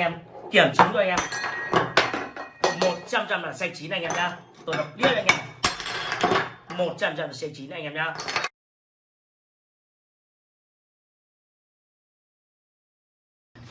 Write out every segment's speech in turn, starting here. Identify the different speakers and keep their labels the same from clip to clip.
Speaker 1: em, kiểm chứng cho anh em. một trăm là xanh chín anh em nhá. Tôi đọc biết anh em. một trăm là xanh chín anh em nhá.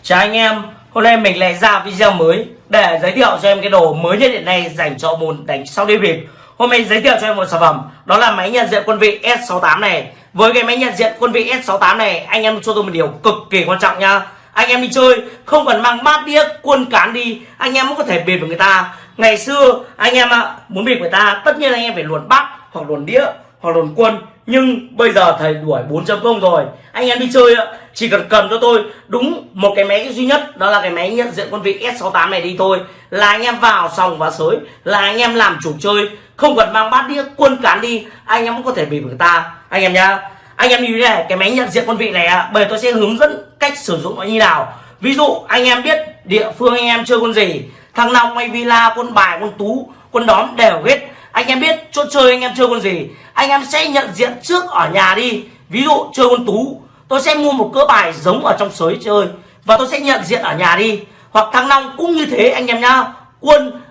Speaker 1: Chào anh em, hôm nay mình lại ra video mới để giới thiệu cho em cái đồ mới nhất hiện nay dành cho môn đánh sau đi bịp. Hôm nay giới thiệu cho em một sản phẩm, đó là máy nhận diện quân vị S68 này. Với cái máy nhận diện quân vị S68 này, anh em cho tôi một điều cực kỳ quan trọng nha anh em đi chơi, không cần mang bát đĩa quân cán đi. Anh em cũng có thể bịp với người ta. Ngày xưa, anh em ạ muốn bịp người ta, tất nhiên anh em phải luồn bát, hoặc luồn đĩa, hoặc luồn quân nhưng bây giờ thầy đuổi 4.0 rồi. Anh em đi chơi ạ, chỉ cần cầm cho tôi. Đúng một cái máy duy nhất, đó là cái máy nhận diện quân vị S68 này đi thôi. Là anh em vào sòng và sới, là anh em làm chủ chơi. Không cần mang bát đĩa quân cán đi, anh em cũng có thể bị người ta. Anh em nhá anh em như thế này, cái máy nhận diện quân vị này ạ bởi tôi sẽ hướng dẫn cách sử dụng nó như nào. Ví dụ, anh em biết địa phương anh em chơi quân gì, thằng long hay villa quân bài quân tú quân đóm đều hết. Anh em biết chỗ chơi anh em chơi quân gì, anh em sẽ nhận diện trước ở nhà đi. Ví dụ, chơi quân tú, tôi sẽ mua một cỡ bài giống ở trong sới chơi, và tôi sẽ nhận diện ở nhà đi. Hoặc thằng long cũng như thế anh em nhá, quân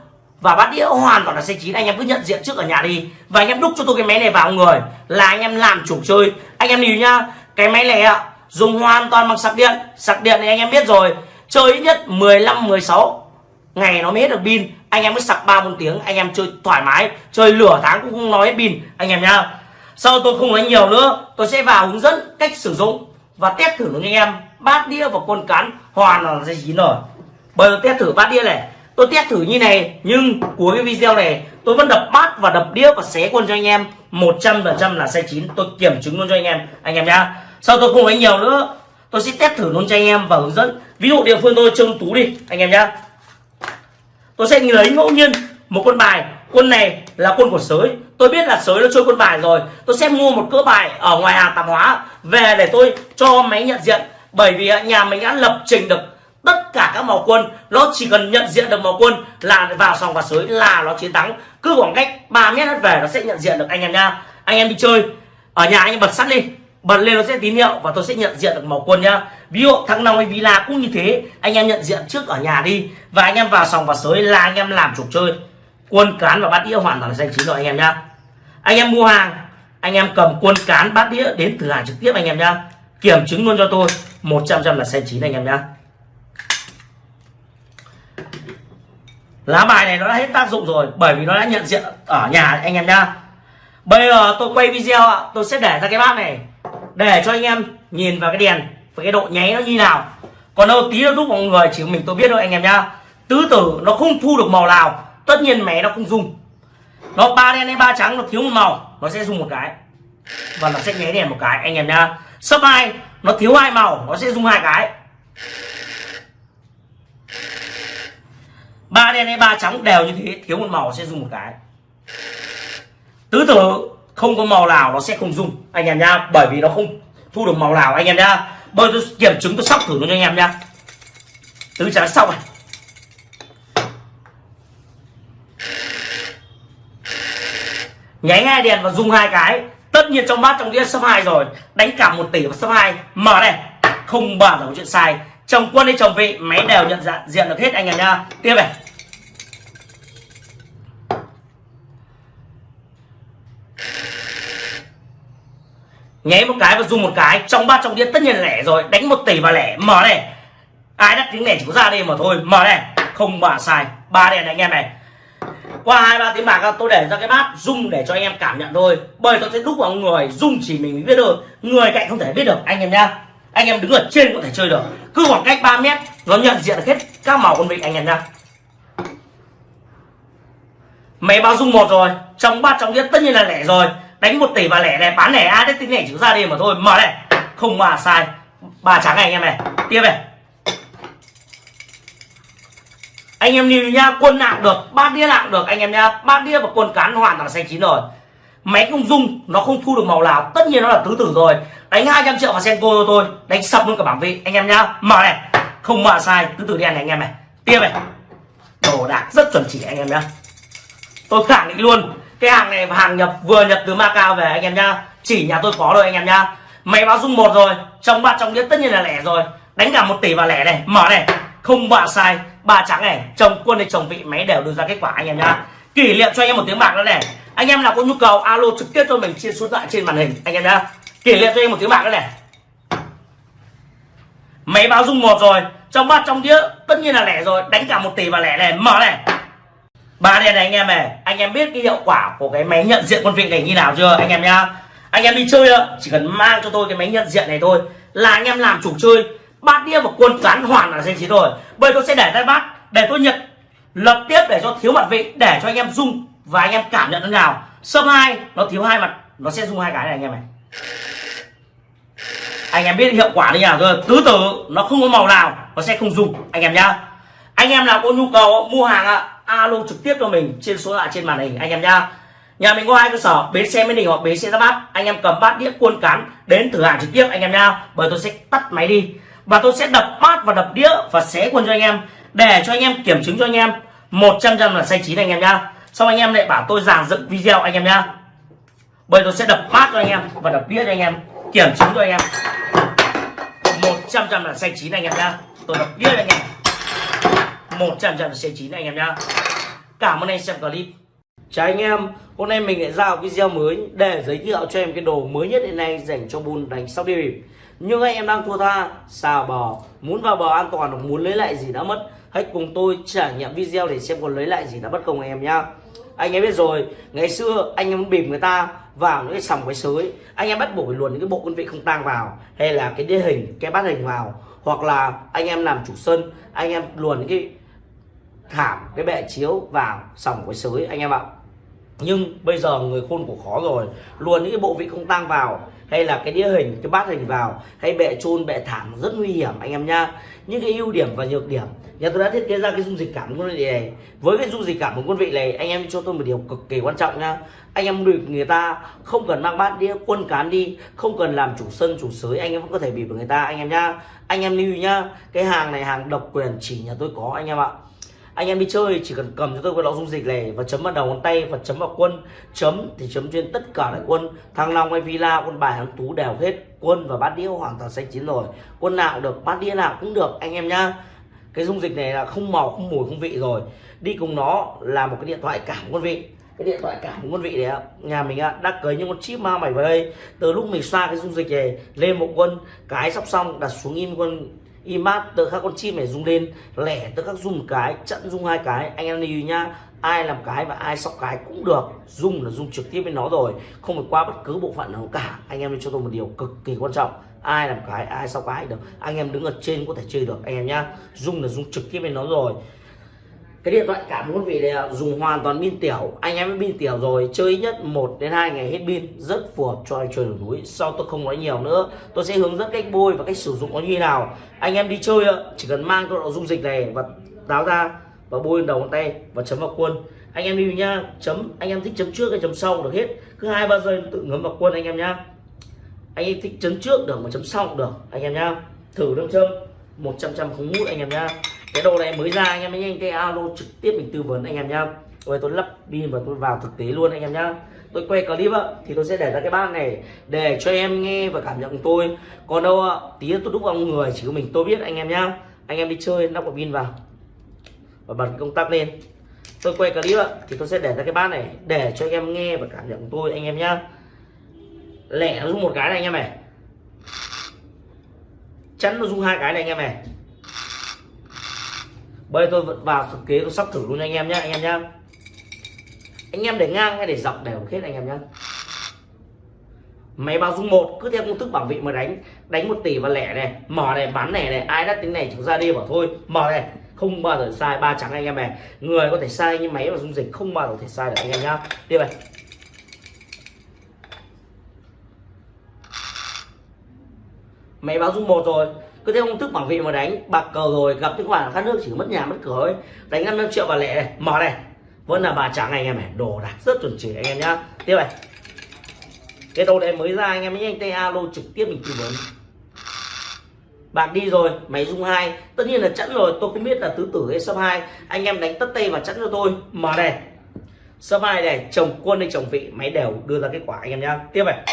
Speaker 1: và bát đĩa hoàn toàn là xe chín. Anh em cứ nhận diện trước ở nhà đi. Và anh em đúc cho tôi cái máy này vào người là anh em làm chủ chơi. Anh em lưu nhá, cái máy này ạ, dùng hoàn toàn bằng sạc điện. Sạc điện thì anh em biết rồi, chơi ít nhất 15 16 ngày nó mới hết được pin. Anh em mới sạc ba, bốn tiếng, anh em chơi thoải mái. Chơi lửa tháng cũng không nói hết pin, anh em nhá. Sau tôi không nói nhiều nữa, tôi sẽ vào hướng dẫn cách sử dụng và test thử với anh em. Bát đĩa và quân cán hoàn là dây chín rồi. Bây giờ test thử bát đĩa này tôi test thử như này, nhưng cuối cái video này, tôi vẫn đập bát và đập đĩa và xé quân cho anh em. 100% là sai chín. Tôi kiểm chứng luôn cho anh em. Anh em nhá. Sau tôi không nói nhiều nữa, tôi sẽ test thử luôn cho anh em và hướng dẫn. Ví dụ địa phương tôi trông tú đi, anh em nhá. Tôi sẽ lấy ngẫu nhiên một quân bài. Quân này là quân của sới. Tôi biết là sới nó chơi quân bài rồi. Tôi sẽ mua một cỡ bài ở ngoài hàng tạp hóa về để tôi cho máy nhận diện. Bởi vì nhà mình đã lập trình được tất cả các màu quân, nó chỉ cần nhận diện được màu quân là vào sòng và sới, là nó chiến thắng. Cứ khoảng cách 3 mét hết về, nó sẽ nhận diện được anh em nha. Anh em đi chơi, ở nhà anh em bật sắt đi. Bật lên nó sẽ tín hiệu và tôi sẽ nhận diện được màu quân nhá ví dụ thằng nào hay villa cũng như thế, anh em nhận diện trước ở nhà đi và anh em vào sòng và sới là anh em làm trục chơi. Quân cán và bát đĩa hoàn toàn là xanh chín rồi anh em nhá anh em mua hàng, anh em cầm quân cán bát đĩa đến từ hàng trực tiếp anh em nhá kiểm chứng luôn cho tôi 100 trăm là xanh chín anh em nhá lá bài này nó đã hết tác dụng rồi, bởi vì nó đã nhận diện ở nhà anh em nhá. Bây giờ tôi quay video ạ, tôi sẽ để ra cái bát này, để cho anh em nhìn vào cái đèn, và cái độ nháy nó như nào. Còn đâu tí nó đúc mọi người chỉ mình tôi biết thôi, anh em nhá. Tứ tử nó không thu được màu nào, tất nhiên mẹ nó không dùng. Nó ba đen hay ba trắng, nó thiếu một màu, nó sẽ dùng một cái. Và nó sẽ nháy đèn một cái, anh em nhá. Sấp hai, nó thiếu hai màu, nó sẽ dùng hai cái. Ba đen hay ba trắng đều như thế, thiếu một màu sẽ dùng một cái. Tứ tử, không có màu nào nó sẽ không dùng. Anh em nhá, bởi vì nó không thu được màu nào, anh em nhá. Bây tôi kiểm chứng, tôi sóc thử nó cho anh em nhá. Tứ trắng xong này. Nháy hai đèn và dùng hai cái. Tất nhiên trong bát trong đĩa số hai rồi. Đánh cả một tỷ và số hai. Mở đây không bao giờ có chuyện sai chồng quân hay chồng vị máy đều nhận dạng, diện được hết anh em nha. Tiếp này. Nháy một cái và dùng một cái, trong ba trong đĩa tất nhiên là lẻ rồi. Đánh một tỷ và lẻ. Mở này. Ai đắt tiếng lẻ chỉ có ra đi mà thôi. Mở này. Không bà sai. Ba đèn này, anh em này. Qua hai, ba tiếng bạc, tôi để ra cái bát rung để cho anh em cảm nhận thôi. Bởi tôi sẽ đúc vào người, rung chỉ mình biết được. Người cạnh không thể biết được, anh em nhá anh em đứng ở trên có thể chơi được. Cứ khoảng cách 3 mét, nó nhận diện được hết các màu con vịt anh em nhá máy báo dung một rồi, trong ba trong đĩa tất nhiên là lẻ rồi. Đánh một tỷ và lẻ này, bán lẻ ai đấy tính lẻ chữ ra đi mà thôi. Mở này, không mà sai. Ba trắng này anh em này. Tiếp này. Anh em nhìn nhá quân nặng được ba đĩa nặng được anh em nhá ba đĩa và quân cán hoàn toàn xanh chín rồi. Máy không dung, nó không thu được màu nào. Tất nhiên nó là tứ tử rồi đánh 200 triệu vào senko cho tôi, đánh sập luôn cả bảng vị anh em nhá, mở này. Không mở sai, cứ từ đen này anh em này. Tiếp này. Đồ đạc rất chuẩn chỉ anh em nhá. Tôi khẳng định luôn, cái hàng này hàng nhập, vừa nhập từ Macau về anh em nhá. Chỉ nhà tôi có rồi anh em nhá. Máy báo dung một rồi, trong bát trong đĩa tất nhiên là lẻ rồi. Đánh cả một tỷ vào lẻ này, mở này. Không bạ sai, ba trắng này, chồng quân hay chồng vị, máy đều đưa ra kết quả anh em nhá. Kỷ niệm cho anh em một tiếng bạc nữa này. Anh em nào có nhu cầu, alo trực tiếp cho mình trên số điện thoại trên màn hình, anh em nhá kể niệm cho em một tiếng bạc nữa này. Máy báo rung một rồi, trong bát trong đĩa tất nhiên là lẻ rồi, đánh cả một tỷ và lẻ này, mở này. Ba đèn này anh em này, anh em biết cái hiệu quả của cái máy nhận diện quân vị này như nào chưa, anh em nhá? Anh em đi chơi chỉ cần mang cho tôi cái máy nhận diện này thôi, là anh em làm chủ chơi, bát đĩa và quân cán hoàn là danh chín rồi. Bây tôi sẽ để tay bát, để tôi nhận, lập tiếp để cho thiếu mặt vị, để cho anh em rung và anh em cảm nhận thế nào. Sâm hai, nó thiếu hai mặt, nó sẽ rung hai cái này anh em này anh em biết hiệu quả như nào rồi tứ tử, nó không có màu nào, nó sẽ không dùng. Anh em nhá. Anh em nào có nhu cầu mua hàng ạ alo trực tiếp cho mình trên số lạ trên màn hình, anh em nhá. Nhà mình có hai cơ sở, bến xe mỹ đình hoặc bến xe giáp bát. Anh em cầm bát đĩa cuôn cán đến thử hàng trực tiếp, anh em nhá. Bởi tôi sẽ tắt máy đi. Và tôi sẽ đập bát và đập đĩa và xé quân cho anh em, để cho anh em kiểm chứng cho anh em. 100 trăm là sai chín anh em nhá. Xong anh em lại bảo tôi giảng dựng video, anh em nhá. Bởi tôi sẽ đập bát cho anh em và đập đĩa cho anh em kiểm chứng cho anh em. 100 trăm là xanh chín anh em nhá. Tôi đọc biết anh em. 100 trăm là xanh chín anh em nhá. Cảm ơn anh xem clip. Chào anh em, hôm nay mình lại ra một video mới để giới thiệu cho em cái đồ mới nhất hiện nay dành cho bùn đánh sóc đi Nhưng anh em đang thua tha, xào bò, muốn vào bò an toàn hoặc muốn lấy lại gì đã mất Hãy cùng tôi trải nghiệm video để xem còn lấy lại gì đã mất không anh em nhá. Anh em biết rồi, ngày xưa anh em bịp người ta vào những cái sòng cái sới. Anh em bắt buộc phải luồn những cái bộ quân vị không tang vào Hay là cái địa hình, cái bát hình vào Hoặc là anh em làm chủ sân, anh em luồn những cái thảm, cái bệ chiếu vào sòng cái sới. Anh em ạ nhưng bây giờ người khôn của khó rồi. Luôn những cái bộ vị không tang vào, hay là cái đĩa hình, cái bát hình vào, hay bệ chôn bệ thảm rất nguy hiểm, anh em nha những cái ưu điểm và nhược điểm. Nhà tôi đã thiết kế ra cái dung dịch cảm quân vị này. Với cái dung dịch cảm của quân vị này, anh em cho tôi một điều cực kỳ quan trọng nha anh em bịp người ta, không cần mang bát đĩa, quân cán đi, không cần làm chủ sân, chủ sới, anh em vẫn có thể bị được người ta, anh em nhá. Anh em lưu nhá, cái hàng này hàng độc quyền chỉ nhà tôi có, anh em ạ anh em đi chơi, chỉ cần cầm cho tôi cái lọ dung dịch này và chấm vào đầu ngón tay và chấm vào quân. Chấm thì chấm trên tất cả các quân. Thăng long hay villa, quân bài hàng tú đều hết. Quân và bát đĩa hoàn toàn xanh chín rồi. Quân nào được, bát đĩa nào cũng được, anh em nhá. Cái dung dịch này là không màu, không mùi, không vị rồi. Đi cùng nó là một cái điện thoại cảm quân vị. Cái điện thoại cảm quân vị đấy nhà mình đã cấy những con chip ma mày vào đây. Từ lúc mình xoa cái dung dịch này lên một quân, cái sắp xong đặt xuống im quân imat tự các con chim này rung lên, lẻ, tự các rung cái trận rung hai cái. Anh em lưu nhá, ai làm cái và ai sóc cái cũng được. Rung là rung trực tiếp với nó rồi, không phải qua bất cứ bộ phận nào cả. Anh em cho tôi một điều cực kỳ quan trọng, ai làm cái, ai sóc cái được. Anh em đứng ở trên có thể chơi được, anh em nhá. Rung là rung trực tiếp với nó rồi cái điện thoại cảm ơn vị này dùng hoàn toàn pin tiểu. Anh em pin tiểu rồi, chơi nhất 1 đến 2 ngày hết pin, rất phù hợp cho anh chơi đường núi. Sau tôi không nói nhiều nữa, tôi sẽ hướng dẫn cách bôi và cách sử dụng nó như nào. Anh em đi chơi chỉ cần mang cái dung dịch này và táo ra và bôi lên đầu ngón tay và chấm vào quân anh em lưu nhá, chấm, anh em thích chấm trước hay chấm sau được hết. Cứ hai ba giây tự ngấm vào quân anh em nhá. Anh em thích chấm trước được mà chấm sau được, anh em nhá. Thử nước châm 100 trăm không mút anh em nhá cái đồ này mới ra anh em nhanh cái alo trực tiếp mình tư vấn anh em nhá. Rồi tôi lắp pin và tôi vào thực tế luôn anh em nhá. Tôi quay clip ạ, thì tôi sẽ để ra cái bát này để cho em nghe và cảm nhận tôi. Còn đâu ạ tí tôi đúc vào người chỉ có mình tôi biết anh em nhá. Anh em đi chơi lắp quả pin vào. Và bật công tắc lên. Tôi quay clip ạ, thì tôi sẽ để ra cái bát này để cho anh em nghe và cảm nhận tôi anh em nhá. Lẻ nó dùng một cái này anh em này. Chắn nó dùng hai cái này anh em này bây giờ tôi vẫn vào thực kế, tôi sắp thử luôn anh em nhé anh em nhá. Anh em để ngang hay để dọc đều hết anh em nhá. Máy báo dung một, cứ theo công thức bảo vệ mà đánh. Đánh một tỷ và lẻ này, mở này bán này này, ai đã tính này chúng ra đi bảo thôi. Mở này, không bao giờ sai, ba trắng anh em này. Người có thể sai nhưng máy mà dung dịch không bao giờ thể sai được anh em nhá. Đi vậy máy báo dung một rồi cứ theo công thức bảo vệ mà đánh, bạc cờ rồi, gặp những khoản khác nước chỉ mất nhà mất cửa ấy đánh 5 triệu và lẻ này, mở này. Vẫn là bà trắng anh em này, đồ đạc rất chuẩn chỉ anh em nhá. Tiếp này. Cái đồ này mới ra anh em nhanh tay alo trực tiếp mình tư vấn. Bạc đi rồi, máy dung hai. Tất nhiên là chẵn rồi, tôi không biết là tứ tử hay sấp hai. Anh em đánh tất tay và chẵn cho tôi. Mở này. Sấp hai này, chồng quân hay chồng vị, máy đều đưa ra kết quả anh em nhá. Tiếp này.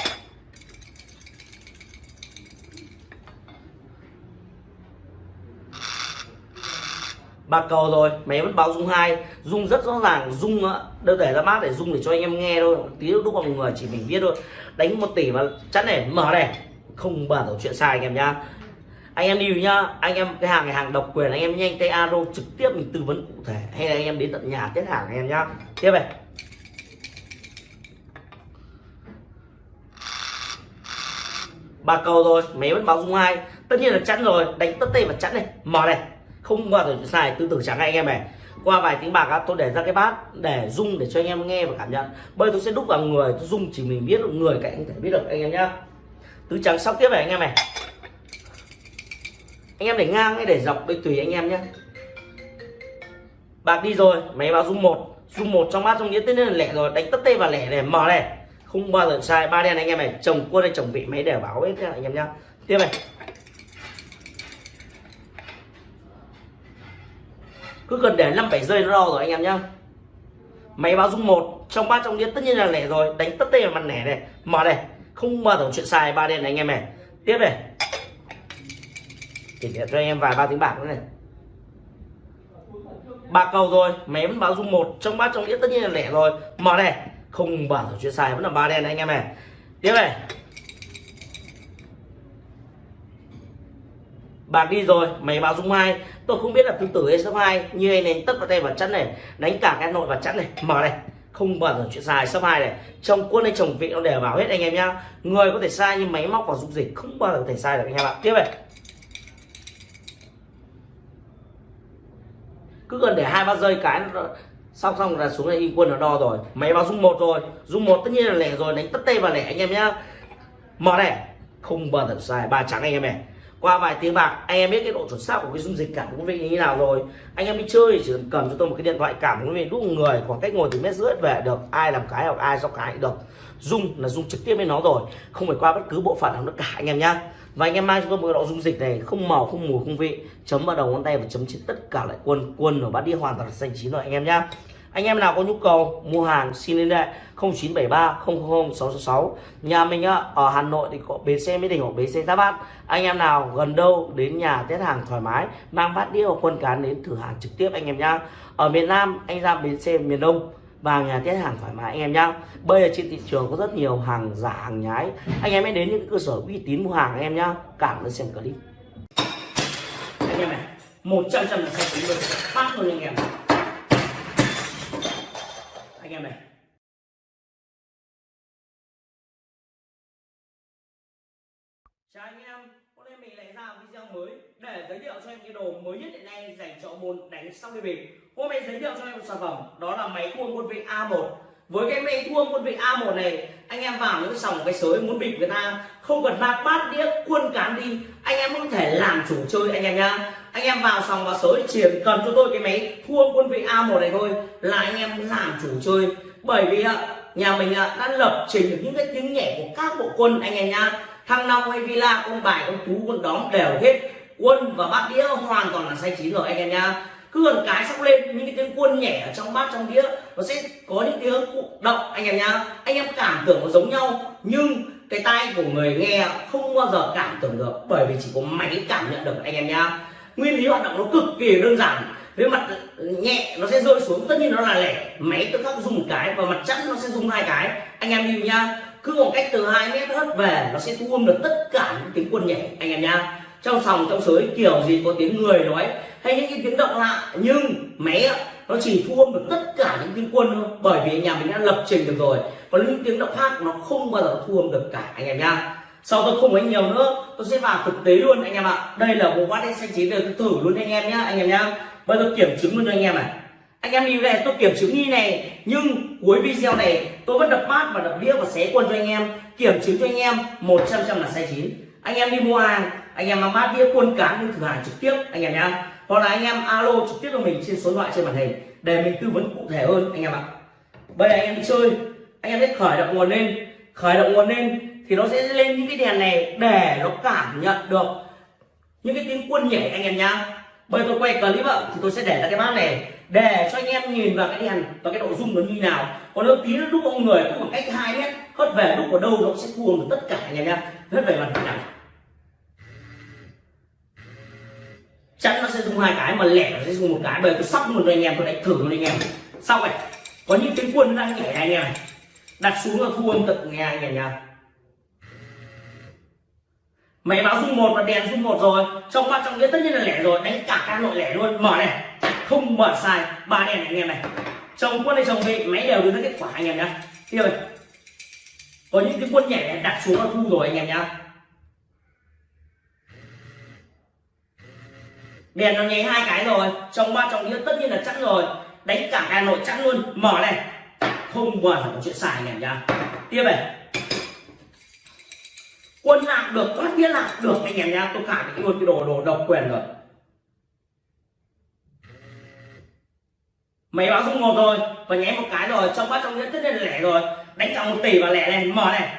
Speaker 1: Ba cầu rồi, máy vẫn báo rung hai. Rung rất rõ ràng, rung đâu để ra mát để rung để cho anh em nghe thôi. Tí lúc vào người chỉ mình biết thôi. Đánh một tỷ mà chắn này, mở này. Không bàn giờ chuyện sai anh em nhá. Anh em đi nhá, anh em, cái hàng này, hàng độc quyền, anh em nhanh tay alo trực tiếp mình tư vấn cụ thể. Hay là anh em đến tận nhà tiết hàng anh em nhá. Tiếp này. Ba cầu rồi, máy vẫn báo rung hai. Tất nhiên là chắn rồi, đánh tất tay và chắn này. Mở này không bao giờ sai tư tưởng trắng anh em này. Qua vài tiếng bạc á, tôi để ra cái bát, để rung để cho anh em nghe và cảm nhận. Bây tôi sẽ đúc vào người, tôi rung chỉ mình biết được người cạnh anh thể biết được, anh em nhá. Tứ trắng sóc tiếp này, anh em này. Anh em để ngang hay để dọc đây tùy anh em nhé bạc đi rồi, máy báo rung một. Rung một trong bát trong nghĩa tất nhiên là lẻ rồi. Đánh tất tê và lẻ này mở này. Không bao giờ sai ba đen anh em này. Chồng quân hay chồng vị, máy đều báo hết anh em nhá. Tiếp này. Cứ cần để năm bảy giây nó đo rồi anh em nhá. Máy báo rung một, trong ba trong đĩa tất nhiên là lẻ rồi, đánh tất tê vào mặt lẻ này. Mở này, không mở tổng chuyện xài ba đen này anh em này. Tiếp này. Kể cho anh em vài ba tiếng bạc nữa này. Ba cầu rồi, máy vẫn báo rung một, trong ba trong đĩa tất nhiên là lẻ rồi. Mở này, không bảo chuyện xài vẫn là ba đen này anh em này. Tiếp này. Bạc đi rồi, máy báo rung hai tôi không biết là tương tử hay sấp hai như anh này tất vào tay vào chắn này, đánh cả cái nội vào chắn này. Mở này, không bao giờ chuyện sai. Sấp hai này, trong quân hay chồng vị nó đều bảo hết anh em nhá. Người có thể sai nhưng máy móc và dung dịch không bao giờ có thể sai được anh em ạ. Tiếp này. Cứ cần để hai ba giây cái xong xong là xuống đây y quân nó đo rồi. Máy báo dung một rồi. Dung một tất nhiên là lẻ rồi, đánh tất tay vào lẻ anh em nhá. Mở này, không bao giờ sai. Ba trắng anh em này qua vài tiếng bạc, anh em biết cái độ chuẩn xác của cái dung dịch cảm ứng vị như thế nào rồi. Anh em đi chơi chỉ cần cầm cho tôi một cái điện thoại cảm ứng vị lúc người, khoảng cách ngồi từ mét rưỡi về được, ai làm cái hoặc ai do cái được. Dung là dung trực tiếp với nó rồi, không phải qua bất cứ bộ phận nào nữa cả, anh em nhá. Và anh em mang cho tôi một độ dung dịch này, không màu, không mùi, không vị, chấm vào đầu ngón tay và chấm trên tất cả lại quân quân ở bát đi hoàn toàn xanh chín rồi, anh em nhá anh em nào có nhu cầu mua hàng xin liên hệ 0973 000 666 nhà mình ở Hà Nội thì có bến xe Mỹ Đình hoặc bến xe Giáp Bát. Anh em nào gần đâu, đến nhà test hàng thoải mái, mang bát đĩa hoặc quân cán đến thử hàng trực tiếp anh em nhá. Ở miền Nam, anh ra bến xe miền Đông vào nhà test hàng thoải mái anh em nhá. Bây giờ trên thị trường có rất nhiều hàng giả, hàng nhái. Anh em hãy đến những cơ sở uy tín mua hàng anh em nhá. Cảm ơn xem clip. Anh em này, một trăm trăm là xe tính được phát luôn anh em anh em này chào anh em. Hôm nay mình lại ra video mới để giới thiệu cho em cái đồ mới nhất hiện nay dành cho môn đánh sóc đi bình hôm nay giới thiệu cho em một sản phẩm, đó là máy thua quân vị A1 với cái máy thua quân vị A1 này, anh em vào những sòng cái sới muốn bịp người ta, không cần mang bát đĩa, quân cán đi, anh em có thể làm chủ chơi anh em nhá. Anh em vào sòng vào sới, chỉ cần cho tôi cái máy thua quân vị A1 này thôi là anh em làm chủ chơi. Bởi vì nhà mình đã lập trình được những cái tiếng nhẹ của các bộ quân anh em nhá thăng long hay villa con bài con tú con đóm đều hết quân và bát đĩa hoàn toàn là say chín rồi, anh em nhá cứ gần cái sóc lên, những cái tiếng quân nhẹ ở trong bát, trong đĩa, nó sẽ có những tiếng động, anh em nhá anh em cảm tưởng nó giống nhau, nhưng cái tai của người nghe không bao giờ cảm tưởng được, bởi vì chỉ có máy cảm nhận được, anh em nhá nguyên lý hoạt động nó cực kỳ đơn giản, với mặt nhẹ nó sẽ rơi xuống, tất nhiên nó là lẻ. Máy tự khắc dùng một cái và mặt chắc nó sẽ dùng hai cái, anh em nhìn nhá cứ một cách từ 2 mét hất về, nó sẽ thu âm được tất cả những tiếng quân nhảy, anh em nhá trong sòng, trong sới, kiểu gì có tiếng người nói, hay những cái tiếng động lạ, nhưng máy nó chỉ thu âm được tất cả những tiếng quân thôi, bởi vì nhà mình đã lập trình được rồi. Còn những tiếng động khác, nó không bao giờ thu âm được cả, anh em nhá sau tôi không nói nhiều nữa, tôi sẽ vào thực tế luôn, anh em ạ. Đây là bộ bát đen xanh chín để tôi thử luôn, anh em nhá anh em nhá bây giờ kiểm chứng luôn cho anh em này anh em đi này tôi kiểm chứng như này, nhưng cuối video này tôi vẫn đập bát và đập đĩa và xé quân cho anh em. Kiểm chứng cho anh em, một trăm trăm là sai chín. Anh em đi mua hàng, anh em mang bát đĩa, quân cán đi thử hàng trực tiếp, anh em nhá. Hoặc là anh em alo trực tiếp cho mình trên số điện thoại, trên màn hình, để mình tư vấn cụ thể hơn, anh em ạ. Bây giờ anh em đi chơi, anh em sẽ khởi động nguồn lên. Khởi động nguồn lên thì nó sẽ lên những cái đèn này để nó cảm nhận được những cái tiếng quân nhảy, anh em nhá. Bây giờ tôi quay clip ạ, thì tôi sẽ để ra cái bát này để cho anh em nhìn vào cái đèn và cái độ rung nó như nào. Còn nếu tí nó lúc ông người cũng khoảng cách hai mét, hất về lúc ở đâu nó sẽ thua được tất cả anh em nhá hất về mặt nào chắn nó sẽ dùng hai cái, mà lẻ nó sẽ dùng một cái. Bởi tôi sóc luôn cho anh em, tôi đánh thử luôn anh em. Xong này có những tiếng quân đang nhảy này anh em này. Đặt xuống là thua tận nghe anh em nhá. Máy báo dung một và đèn dung một rồi. Trong ba trong nghĩa tất nhiên là lẻ rồi. Đánh cả các nội lẻ luôn. Mở này không mở sai ba đèn này, anh em này. Chồng quân hay chồng vị, máy đều đưa ra kết quả, anh em nhá. Tiếp này có những cái quân nhảy này đặt xuống là thu rồi, anh em nhá. Đèn nó nháy hai cái rồi, trong ba trong nghĩa tất nhiên là chẵn rồi. Đánh cả hà nội chẵn luôn. Mở này. Không bao giờ có chuyện xài anh em nhá. Tiếp này. Quân lạc được, thoát nghĩa lạc được, anh em nhá. Tôi khẳng định luôn cái đồ đồ độc quyền rồi. Máy báo số một rồi và nháy một cái rồi trong bát trong nghĩa tất nhiên là lẻ rồi. Đánh cả một tỷ và lẻ này mở này.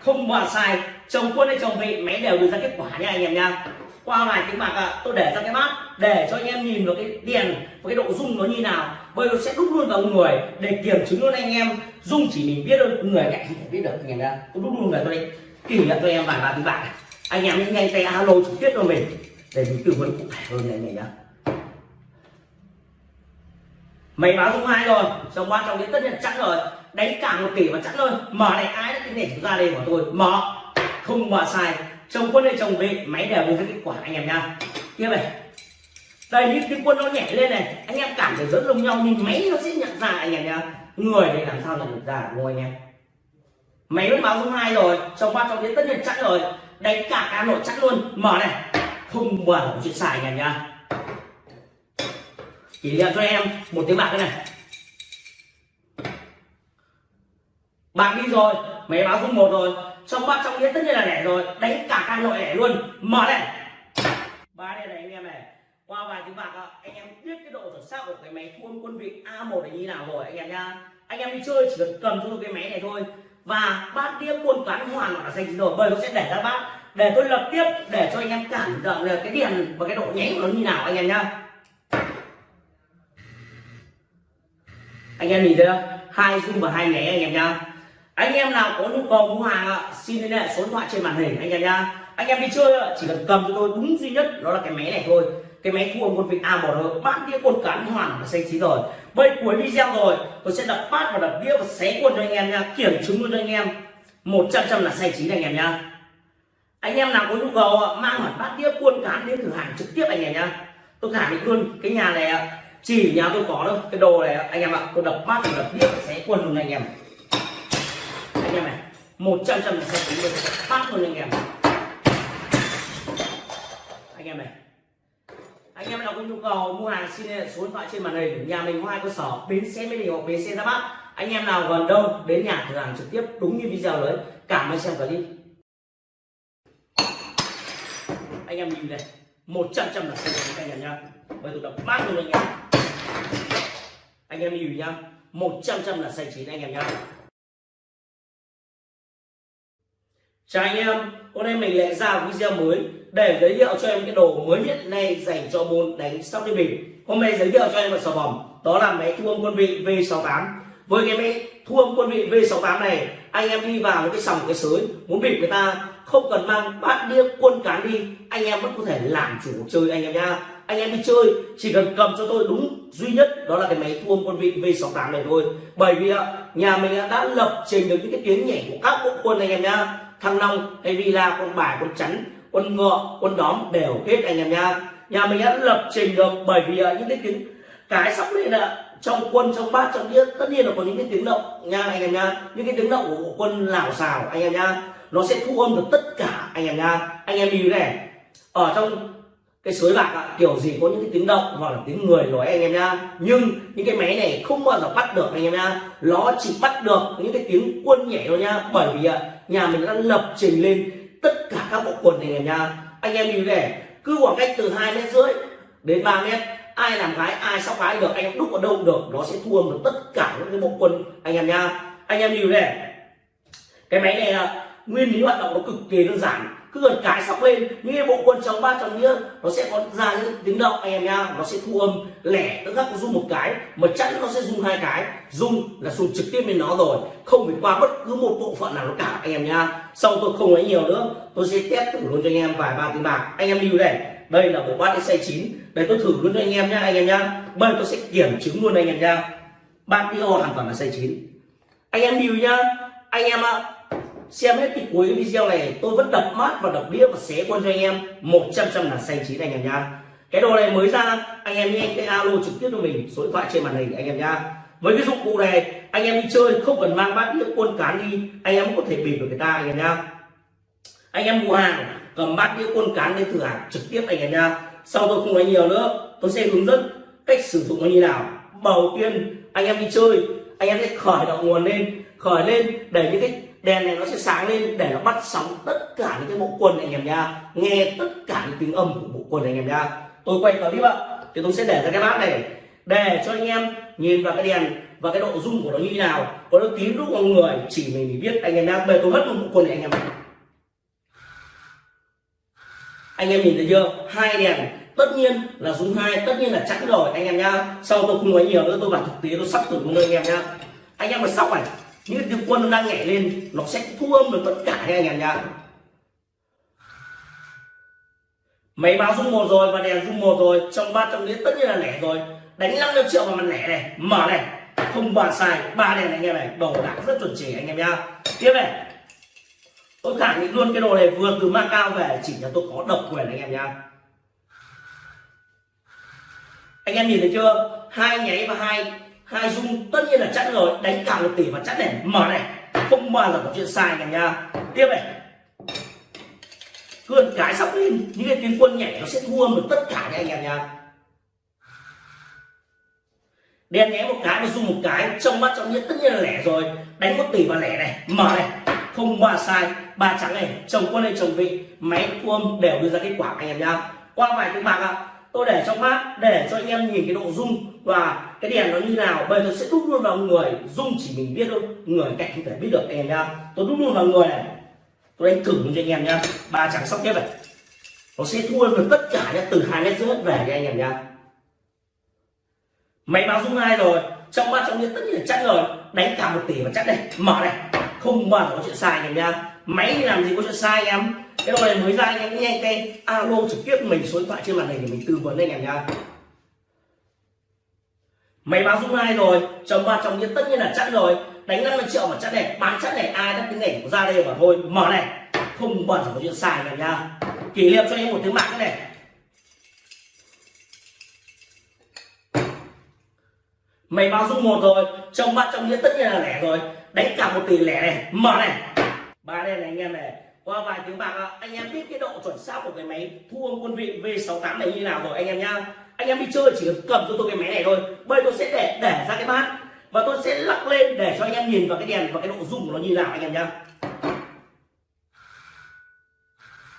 Speaker 1: Không bỏ sai chồng quân hay chồng vị máy đều đưa ra kết quả nha anh em nha. Qua vài tiếng bạc à, tôi để ra cái bát để cho anh em nhìn vào cái tiền và cái độ rung nó như nào. Bây giờ sẽ đúc luôn vào người để kiểm chứng luôn anh em. Rung chỉ mình biết thôi người cạnh không thể biết được anh em nha. Tôi đúc luôn người tôi đây kỷ niệm cho em vài ba tiếng bạc anh em nhanh tay alo trực tiếp cho mình để mình tư vấn cụ thể hơn này này nhá mày báo dung hai rồi. Chồng quan trọng đến tất nhiên chắn rồi. Đánh cả một tỷ mà chắn thôi. Mở này, ai đã cái để ra đây của tôi? Mở. Không mở sai. Chồng quân hay chồng vị máy đều với kết quả, anh em nha. Tiếp này. Đây, những cái quân nó nhảy lên này. Anh em cảm thấy rất giống nhau nhưng máy nó sẽ nhận ra, anh em nha. Người này làm sao nhận được ra đúng không anh em? Máy vẫn báo dung hai rồi. Chồng quan trọng đến tất nhiên chắn rồi. Đánh cả cá nội chẵn luôn. Mở này. Không mở chuyện xài anh em nha chỉ niệm cho em một tiếng bạc thế này. Bạc đi rồi, máy báo không một rồi. Trong bát, trong đĩa tất nhiên là lẻ rồi. Đánh cả ca nội lẻ luôn. Mở này. Ba đây này anh em này. Qua vài tiếng bạc anh em biết cái độ chuẩn xác của cái máy thu âm quân vị A1 này như nào rồi, anh em nha anh em đi chơi chỉ cần cầm cho cái máy này thôi. Và bát đĩa quân toán hoàn là dành rồi, bởi nó sẽ để ra bát. Để tôi lập tiếp, để cho anh em cảm nhận được cái điện và cái độ nháy của nó như nào, anh em nhá. Anh em nhìn thấy không? Hai dung và hai nháy anh em nhá. Anh em nào có nhu cầu mua hàng ạ, xin liên hệ số điện thoại trên màn hình anh em nhá. Anh em đi chơi chỉ cần cầm cho tôi đúng duy nhất, đó là cái máy này thôi. Cái máy thu một quân vịt a một rồi bát đĩa quân cán hoàn và xanh chín rồi. Bây cuối video rồi, tôi sẽ đập bát và đập đĩa và xé quân cho anh em nha kiểm chứng luôn cho anh em. Một trăm trăm là xanh chín anh em nhá. Anh em nào có nhu cầu mang hẳn bát đĩa quân cán đến cửa hàng trực tiếp anh em nhá. Tôi khẳng định luôn cái nhà này chỉ nhà tôi có đâu cái đồ này, anh em ạ, tôi đập bát và đập đĩa xé quần luôn anh em. Anh em này, một trăm trăm là xanh chín luôn bát luôn anh em. Anh em này, anh em nào có nhu cầu mua hàng xin liên hệ số điện thoại trên màn hình, nhà mình có hai cơ sở, bến xe mỹ đình hoặc bến xe ra bát. Anh em nào gần đâu đến nhà thử hàng trực tiếp đúng như video đấy. Cảm ơn xem clip. Anh em nhìn này một trăm trăm là xem anh em nhá. Bây tôi đập bát luôn anh em. Anh em hiểu nhá. Một trăm trăm là xanh chín anh em nhá. Chào anh em. Hôm nay mình lại ra video mới để giới thiệu cho em cái đồ mới nhất này dành cho môn đánh sóc đi bình. hôm nay giới thiệu cho em một sản phẩm, đó là máy thu âm quân vị V68 với cái máy thu âm quân vị V68 này, anh em đi vào cái sòng cái sới, muốn bịp người ta không cần mang bát đĩa, quân cán đi. Anh em vẫn có thể làm chủ chơi anh em nha anh em đi chơi, chỉ cần cầm cho tôi đúng duy nhất, đó là cái máy thu âm quân vị V68 này thôi. Bởi vì nhà mình đã lập trình được những cái tiếng nhảy của các bộ quân anh em nha thăng long hay villa con bài con chắn con ngựa con đóm đều hết anh em nha nhà mình đã lập trình được bởi vì những cái tiếng, cái sắp lên là trong quân, trong bát, trong đĩa, tất nhiên là có những cái tiếng động nha anh em nha những cái tiếng động của bộ quân lảo xào anh em nha nó sẽ thu âm được tất cả anh em nha. Anh em lưu này ở trong cái suối bạc ạ, kiểu gì có những cái tiếng động hoặc là tiếng người nói anh em nha. Nhưng những cái máy này không bao giờ bắt được anh em nha. Nó chỉ bắt được những cái tiếng quân nhảy thôi nha. Bởi vì nhà mình đã lập trình lên tất cả các bộ quần này anh em nha. Anh em lưu này cứ khoảng cách từ hai mét rưỡi đến 3 mét ai làm gái ai sóc gái được anh em đúc ở đâu được nó sẽ thu âm được tất cả những cái bộ quân anh em nha. Anh em lưu này cái máy này là nguyên lý hoạt động nó cực kỳ đơn giản. Cứ gần cái sóc lên những cái bộ quân chống ba chống nghĩa nó sẽ có ra những tiếng động anh em nha nó sẽ thu âm lẻ, tức khắc rung một cái, mà chắn nó sẽ rung hai cái. Rung là rung trực tiếp lên nó rồi, không phải qua bất cứ một bộ phận nào nó cả, anh em nha sau tôi không nói nhiều nữa, tôi sẽ test thử luôn cho anh em vài ba tiếng bạc. Anh em lưu này đây là bộ bát size 9 để tôi thử luôn cho anh em nhá, anh em nhá. Bây tôi sẽ kiểm chứng luôn anh em nhá. Bát đi hoàn toàn là size 9 anh em lưu nhá. Anh em ạ xem hết cái cuối video này, tôi vẫn đập mát và đập đĩa và xé quân cho anh em. 100 trăm là xanh chín anh em nhá. Cái đồ này mới ra, anh em nhanh cái alo trực tiếp cho mình, số điện thoại trên màn hình anh em nhá. Với cái dụng cụ này, anh em đi chơi không cần mang bát đĩa quân cán đi, anh em có thể bịp được người ta anh em nhá. Anh em mua hàng, cầm bát đĩa quân cán lên thử hàng trực tiếp anh em nhá. Sau tôi không nói nhiều nữa, tôi sẽ hướng dẫn cách sử dụng nó như nào. Đầu tiên, anh em đi chơi, anh em sẽ khởi động nguồn lên, khởi lên để những cái đèn này nó sẽ sáng lên để nó bắt sóng tất cả những cái bộ quần này anh em nha nghe tất cả những tiếng âm của bộ quần này anh em nha tôi quay clip ạ. Thì tôi sẽ để ra cái bát này để cho anh em nhìn vào cái đèn và cái độ rung của nó như thế nào. Có nó tím lúc con người, chỉ mình biết. Anh em nha bây tôi mất một bộ quần này anh em anh em nhìn thấy chưa? Hai đèn. Tất nhiên là rung hai, tất nhiên là chẵn rồi, anh em nhá. Sau tôi không nói nhiều nữa? Tôi bảo thực tế, tôi sắp thử luôn anh em nhá. Anh em mà sóc này những cái tiếng quân nó đang nhảy lên nó sẽ thu âm được tất cả anh em nhá máy báo rung một rồi và đèn rung một rồi trong ba trong đĩa tất nhiên là lẻ rồi. Đánh 50 triệu vào mặt lẻ này mở này. Không bàn xài, ba đèn này anh em này đồ đạc rất chuẩn chỉ anh em nhá. Tiếp này. Tôi khẳng định luôn cái đồ này vừa từ Macau về chỉ là tôi có độc quyền anh em nhá. Anh em nhìn thấy chưa? Hai nháy và hai hai dung tất nhiên là chẵn rồi, đánh cả một tỷ và chẵn này. Mở này, không bao giờ có chuyện sai cả nha. Tiếp này. Cơn cái sóc lên, những cái tiếng quân nhảy nó sẽ thua được tất cả nha anh em nha. Đen nhé một cái và dung một cái, trong mắt trong nhất tất nhiên là lẻ rồi. Đánh một tỷ và lẻ này, mở này. Không ba sai, ba trắng này, chồng quân hay chồng vị, máy thu âm đều đưa ra kết quả anh em nhá qua vài tiếng bạc ạ tôi để trong mát để cho anh em nhìn cái độ rung. Và cái đèn nó như nào, bây giờ sẽ đúc luôn vào người. Rung chỉ mình biết thôi, người cạnh không thể biết được anh em nhá. Tôi đúc luôn vào người này. Tôi đánh thử cho anh em nhá. Ba trắng sóc tiếp này. Nó sẽ thua được tất cả nhá, từ hai mét rưỡi về cho anh em nhá. Máy báo rung hai rồi? Trong mắt trong nhiên tất nhiên là chắc rồi. Đánh cả một tỷ và chắc đây. Mở này. Không bao giờ có chuyện sai anh em nhá máy làm gì có chuyện sai em? Cái đồ này mới ra anh em nhanh tay alo, trực tiếp mình số điện thoại trên màn hình để mình tư vấn anh em nha. Máy báo dung hai rồi. Chồng ba, chồng nhiên tất nhiên là chắc rồi. Đánh 50 triệu mà chắc này, bán chắc này, ai đắt cái này ra đây mà thôi. Mở này. Không bẩn có chuyện sai này nha. Kỷ niệm cho em một tiếng mạng này. Mày báo dung một rồi. Chồng ba, chồng nhiên tất nhiên là lẻ rồi. Đánh cả một tỷ lẻ này. Mở này ba đây này anh em này, qua vài tiếng bạc anh em biết cái độ chuẩn xác của cái máy thu âm quân vị V68 này như nào rồi anh em nhá. Anh em đi chơi chỉ cần cầm cho tôi cái máy này thôi, bây tôi sẽ để để ra cái bát và tôi sẽ lắc lên để cho anh em nhìn vào cái đèn và cái độ rung của nó như nào anh em nhá.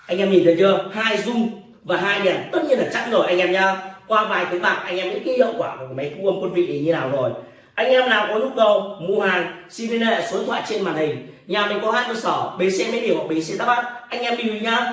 Speaker 1: Anh em nhìn thấy chưa? Hai rung và hai đèn, tất nhiên là chắc rồi anh em nhá. Qua vài tiếng bạc, anh em biết cái hiệu quả của cái máy thu âm quân vị như nào rồi. Anh em nào có nhu cầu mua hàng, xin liên hệ số điện thoại trên màn hình nhà mình có hai cơ sở bến xe mỹ điều hoặc bến xe đáp bát. Anh em đi nhá.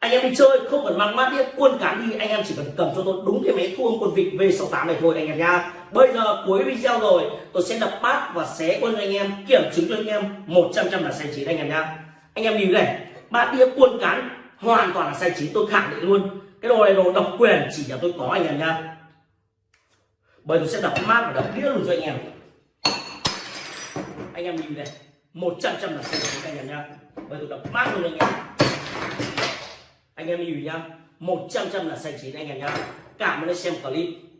Speaker 1: Anh em đi chơi, không cần mang mát đĩa quân cán đi, anh em chỉ cần cầm cho tôi đúng cái máy thu âm quân vịt V68 này thôi, anh em nha bây giờ cuối video rồi, tôi sẽ đập bát và xé quân anh em, kiểm chứng cho anh em 100 trăm là sai chín, anh em nha anh em nhìn này, bát đĩa quân cán hoàn toàn là sai chín, tôi khẳng định luôn. Cái đồ này đồ độc quyền chỉ là tôi có, anh em nha bây tôi sẽ đập mát và đập đĩa luôn cho anh em. Anh em nhìn này. 100 trăm là sai chín anh em nhá. Bây tôi đập mát luôn anh em. Anh em nhìn nhá. 100 trăm là sai chín anh em nhá. Cảm ơn đã xem clip.